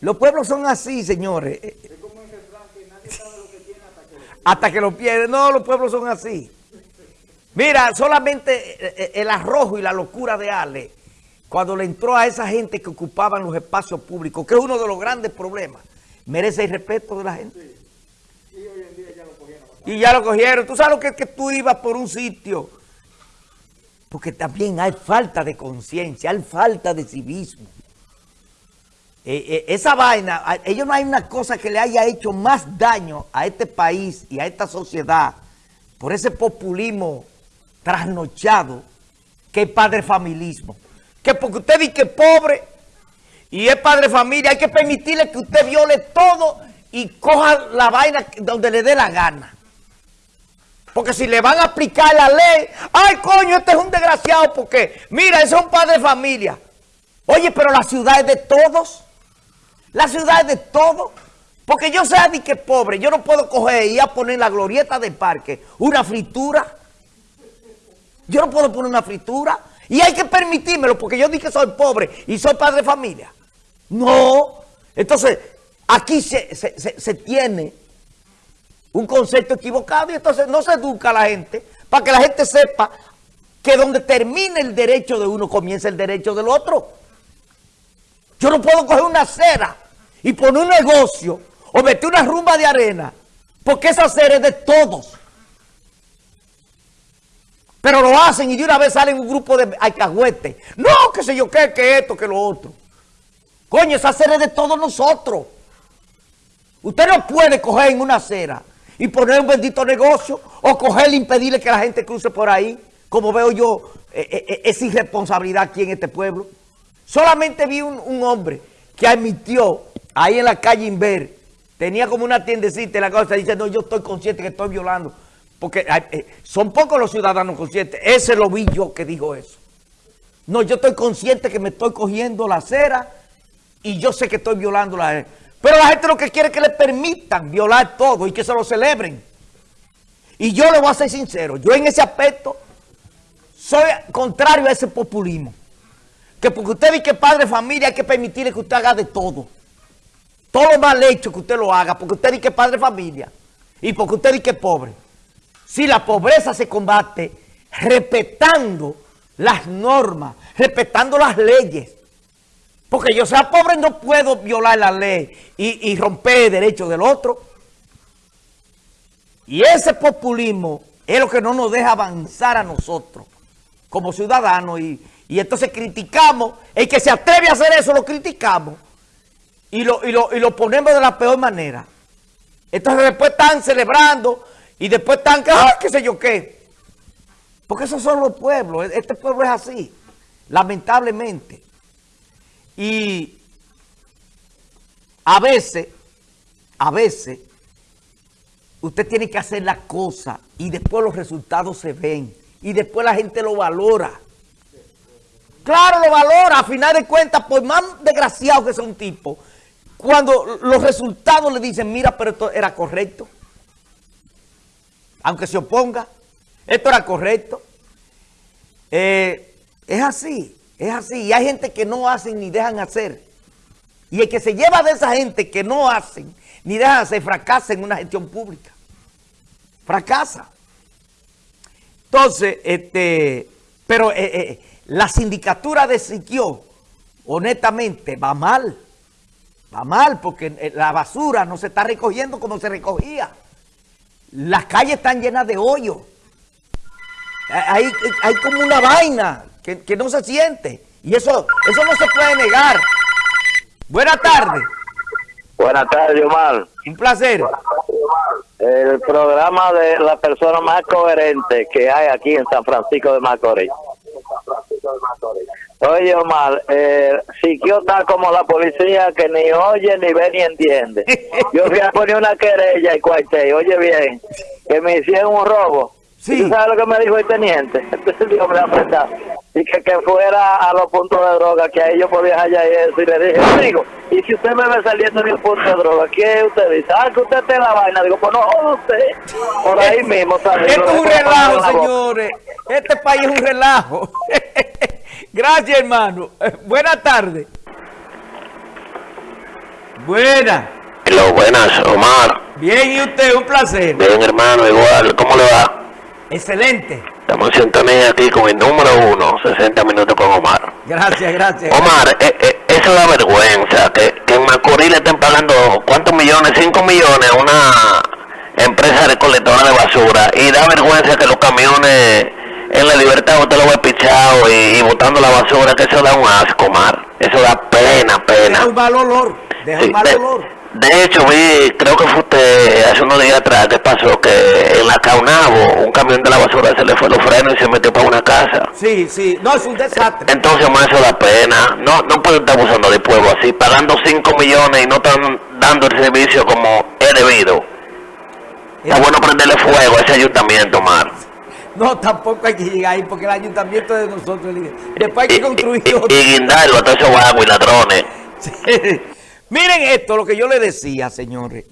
Los pueblos son así, señores. hasta que lo pierde. No, los pueblos son así. Mira, solamente eh, eh, el arrojo y la locura de Ale, cuando le entró a esa gente que ocupaban los espacios públicos, que es uno de los grandes problemas, merece el respeto de la gente. Y ya lo cogieron. Tú sabes lo que es que tú ibas por un sitio. Porque también hay falta de conciencia, hay falta de civismo. Eh, eh, esa vaina, ellos no hay una cosa que le haya hecho más daño a este país y a esta sociedad por ese populismo trasnochado que el padre familismo. Que porque usted dice que es pobre y es padre familia, hay que permitirle que usted viole todo y coja la vaina donde le dé la gana. Porque si le van a aplicar la ley, ay coño, este es un desgraciado porque, mira, ese es un padre familia. Oye, pero la ciudad es de todos. La ciudad es de todo. Porque yo sé de que pobre, yo no puedo coger y a poner la glorieta del parque una fritura. Yo no puedo poner una fritura. Y hay que permitírmelo porque yo dije que soy pobre y soy padre de familia. No. Entonces, aquí se, se tiene un concepto equivocado y entonces no se educa a la gente para que la gente sepa que donde termine el derecho de uno comienza el derecho del otro. Yo no puedo coger una acera y poner un negocio o meter una rumba de arena porque esa acera es de todos. Pero lo hacen y de una vez salen un grupo de alcahuetes. No, qué sé yo qué, que esto, que lo otro. Coño, esa acera es de todos nosotros. Usted no puede coger en una acera y poner un bendito negocio o coger e impedirle que la gente cruce por ahí. Como veo yo, eh, eh, eh, es irresponsabilidad aquí en este pueblo. Solamente vi un, hombre que admitió ahí en la calle Inver, tenía como una tiendecita y la cosa, dice, no, yo estoy consciente que estoy violando. Porque son pocos los ciudadanos conscientes. Ese lo vi yo que dijo eso. No, yo estoy consciente que me estoy cogiendo la acera y yo sé que estoy violando la... Pero la gente lo que quiere es que le permitan violar todo y que se lo celebren. Y yo le voy a ser sincero, yo en ese aspecto soy contrario a ese populismo. Que porque usted dice que padre de familia hay que permitirle que usted haga de todo. Todo lo mal hecho que usted lo haga, porque usted dice que padre de familia y porque usted dice que pobre. Si la pobreza se combate respetando las normas, respetando las leyes, porque yo sea pobre no puedo violar la ley y, romper el derecho del otro. Y ese populismo es lo que no nos deja avanzar a nosotros como ciudadanos. Y, entonces criticamos, el que se atreve a hacer eso lo criticamos y lo, y lo, ponemos de la peor manera. Entonces después están celebrando y después están, ¡ah, qué sé yo qué! Porque esos son los pueblos, este pueblo es así, lamentablemente. Y a veces, a veces, usted tiene que hacer la cosa y después los resultados se ven y después la gente lo valora. Claro, lo valora, a final de cuentas, por más desgraciado que sea un tipo, cuando los resultados le dicen, mira, pero esto era correcto, aunque se oponga, esto era correcto, eh, es así. Es así. Y hay gente que no hacen ni dejan hacer. Y el que se lleva de esa gente que no hacen ni dejan hacer, fracasa en una gestión pública. Fracasa. Entonces, este, pero eh, eh, la sindicatura de Siquio, honestamente, va mal. Va mal porque eh, la basura no se está recogiendo como se recogía. Las calles están llenas de hoyos. Hay, hay como una vaina que, no se siente. Y eso, eso no se puede negar. Buenas tardes. Buenas tardes, Omar. Un placer. El programa de la persona más coherente que hay aquí en San Francisco de Macorís. Oye, Omar, eh, yo está como la policía que ni oye, ni ve, ni entiende. Yo fui a poner una querella y cuartel, oye bien, que me hicieron un robo. Sí. sabes lo que me dijo el teniente? Entonces dijo, me Y que, que fuera a los puntos de droga, que ahí yo podía hallar eso. Y le dije, amigo, y si usted me ve saliendo en un punto de droga, ¿qué usted dice? Ah, que usted te la vaina. Digo, pues no, usted. Por ahí mismo. ¿sabes? Esto es un relajo, señores. Este país es un relajo. Gracias, hermano. Buenas tardes. Buena. Hello, buenas, Omar. Bien, ¿y usted? Un placer. Bien, hermano, igual. ¿Cómo le va? Excelente. Estamos en sintonía aquí con el número uno, 60 minutos con Omar. Gracias, gracias. Omar, eh, eh, eso da vergüenza, que, que en Macorís le estén pagando, ¿cuántos millones? 5 millones a una empresa recolectora de basura. Y da vergüenza que los camiones en la libertad usted lo ve pichado y, y botando la basura, que eso da un asco, Omar. Eso da pena, pena. Deja un mal olor. Deja Sí, un mal de, olor. de hecho, vi, creo que fue usted hace unos días atrás que pasó que en la Caunabo un camión de la basura se le fue los frenos y se metió para una casa. Sí, sí. No, es un desastre. Entonces, más eso da pena. No, no pueden estar abusando del pueblo así, pagando 5 millones y no están dando el servicio como es debido. Está bueno prenderle fuego a ese ayuntamiento, Mar. No, tampoco hay que llegar ahí porque el ayuntamiento es de nosotros. Después hay que construir y- otro. y guindarlo a todos esos vagos y ladrones. Sí. Miren esto, lo que yo le decía, señores.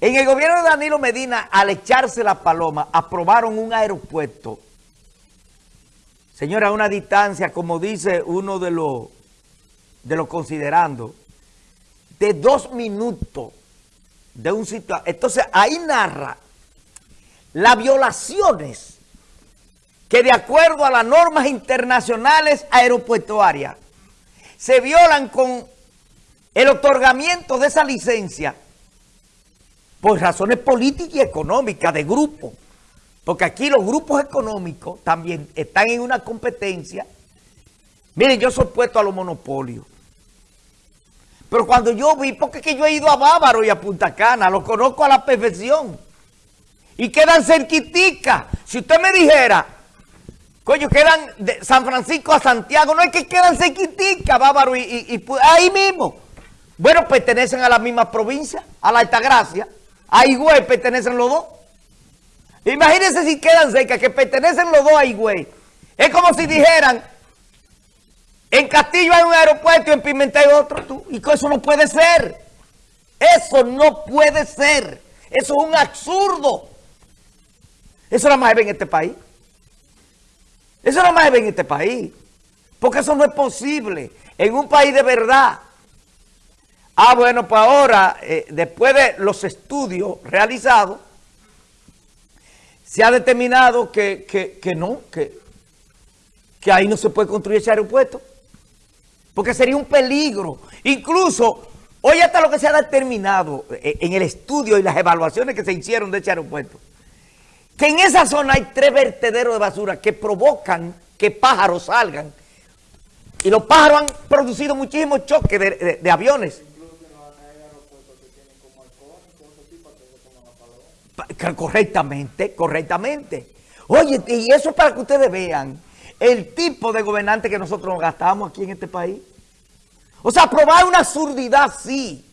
En el gobierno de Danilo Medina, al echarse la paloma, aprobaron un aeropuerto. Señora, a una distancia, como dice uno de los, de los considerando, de dos minutos de un sitio. Entonces, ahí narra las violaciones que de acuerdo a las normas internacionales aeropuertuarias se violan con el otorgamiento de esa licencia por razones políticas y económicas de grupo. Porque aquí los grupos económicos también están en una competencia. Miren, yo soy puesto a los monopolios. Pero cuando yo vi, porque es que yo he ido a Bávaro y a Punta Cana, los conozco a la perfección. Y quedan cerquitica. Si usted me dijera, coño, quedan de San Francisco a Santiago, no es que quedan cerquitica, Bávaro y, ahí mismo. Bueno, pertenecen a la misma provincia, a la Altagracia. A Higüey pertenecen los dos. Imagínense si quedan cerca, que pertenecen los dos a Higüey. Es como si dijeran, en Castillo hay un aeropuerto y en Pimentel otro. Tú, y eso no puede ser. Eso no puede ser. Eso es un absurdo. Eso nada más se ve en este país. Eso nada más se ve en este país. Porque eso no es posible. En un país de verdad. Ah, bueno, pues ahora, eh, después de los estudios realizados, se ha determinado que, que- que no, que, que ahí no se puede construir ese aeropuerto. Porque sería un peligro. Incluso, hoy hasta lo que se ha determinado eh, en el estudio y las evaluaciones que se hicieron de ese aeropuerto, que en esa zona hay tres vertederos de basura que provocan que pájaros salgan. Y los pájaros han producido muchísimos choques de, de- de aviones. Correctamente, correctamente. Oye, y eso es para que ustedes vean el tipo de gobernante que nosotros nos gastamos aquí en este país. O sea, aprobar una absurdidad, sí,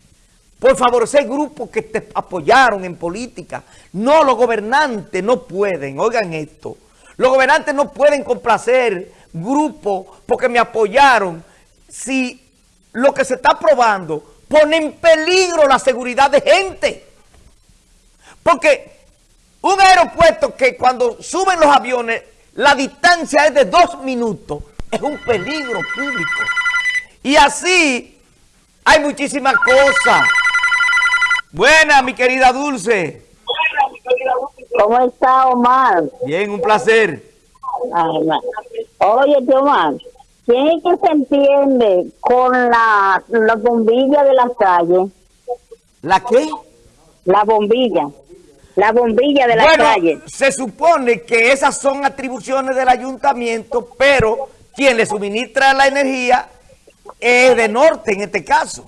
por favorecer grupos que te apoyaron en política. No, los gobernantes no pueden, oigan esto, los gobernantes no pueden complacer grupos porque me apoyaron si lo que se está aprobando pone en peligro la seguridad de gente. Porque un aeropuerto que cuando suben los aviones, la distancia es de dos minutos, es un peligro público. Y así hay muchísimas cosas. Buena, mi querida Dulce. ¿Cómo está Omar? Bien, un placer. Oye, Omar, ¿quién es que se entiende con la, la bombilla de las calles? ¿La qué? La bombilla. La bombilla de las Bueno, calles. se supone que esas son atribuciones del ayuntamiento, pero quien le suministra la energía es de norte en este caso.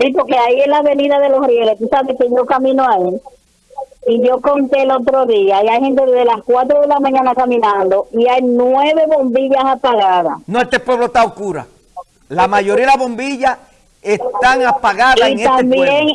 Sí, porque ahí en la avenida de los Rieles, tú sabes que yo camino ahí. Y yo conté el otro día, y hay gente desde las 4 de la mañana caminando, y hay nueve bombillas apagadas. No, este pueblo está oscura. La mayoría de las bombillas están apagadas en este pueblo.